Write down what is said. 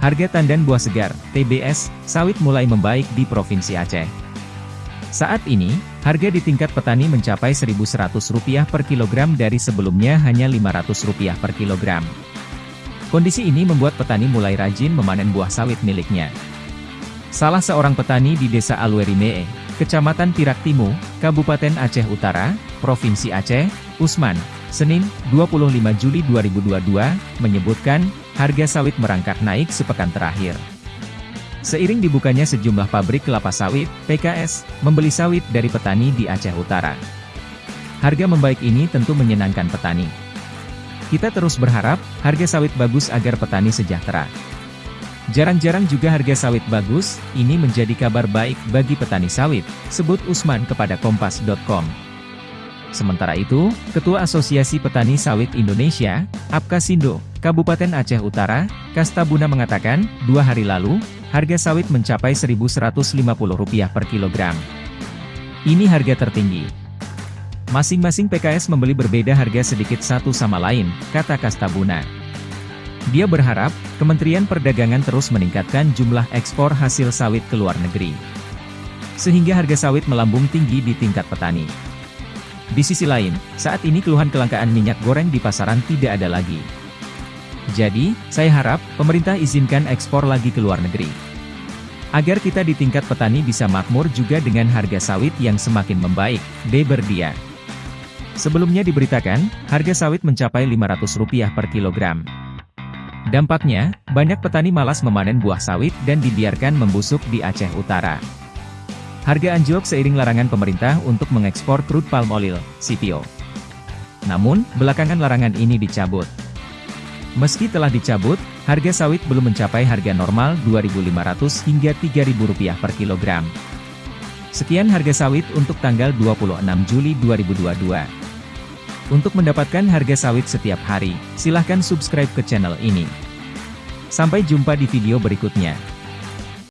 Harga tandan buah segar, TBS, sawit mulai membaik di Provinsi Aceh. Saat ini, harga di tingkat petani mencapai Rp1.100 per kilogram dari sebelumnya hanya Rp500 per kilogram. Kondisi ini membuat petani mulai rajin memanen buah sawit miliknya. Salah seorang petani di Desa Alwerimee, Kecamatan Tiraktimu, Kabupaten Aceh Utara, Provinsi Aceh, Usman, Senin, 25 Juli 2022, menyebutkan, harga sawit merangkak naik sepekan terakhir. Seiring dibukanya sejumlah pabrik kelapa sawit, PKS, membeli sawit dari petani di Aceh Utara. Harga membaik ini tentu menyenangkan petani. Kita terus berharap, harga sawit bagus agar petani sejahtera. Jarang-jarang juga harga sawit bagus, ini menjadi kabar baik bagi petani sawit, sebut Usman kepada Kompas.com. Sementara itu, Ketua Asosiasi Petani Sawit Indonesia, Apkasindo, Kabupaten Aceh Utara, Kastabuna mengatakan, dua hari lalu, harga sawit mencapai Rp1.150 per kilogram. Ini harga tertinggi. Masing-masing PKS membeli berbeda harga sedikit satu sama lain, kata Kastabuna. Dia berharap, Kementerian Perdagangan terus meningkatkan jumlah ekspor hasil sawit ke luar negeri. Sehingga harga sawit melambung tinggi di tingkat petani. Di sisi lain, saat ini keluhan kelangkaan minyak goreng di pasaran tidak ada lagi. Jadi, saya harap, pemerintah izinkan ekspor lagi ke luar negeri. Agar kita di tingkat petani bisa makmur juga dengan harga sawit yang semakin membaik, D. Berdia. Sebelumnya diberitakan, harga sawit mencapai Rp500 per kilogram. Dampaknya, banyak petani malas memanen buah sawit dan dibiarkan membusuk di Aceh Utara. Harga anjlok seiring larangan pemerintah untuk mengekspor crude palm oil, CPO. Namun, belakangan larangan ini dicabut. Meski telah dicabut, harga sawit belum mencapai harga normal Rp2.500 hingga Rp3.000 per kilogram. Sekian harga sawit untuk tanggal 26 Juli 2022. Untuk mendapatkan harga sawit setiap hari, silahkan subscribe ke channel ini. Sampai jumpa di video berikutnya.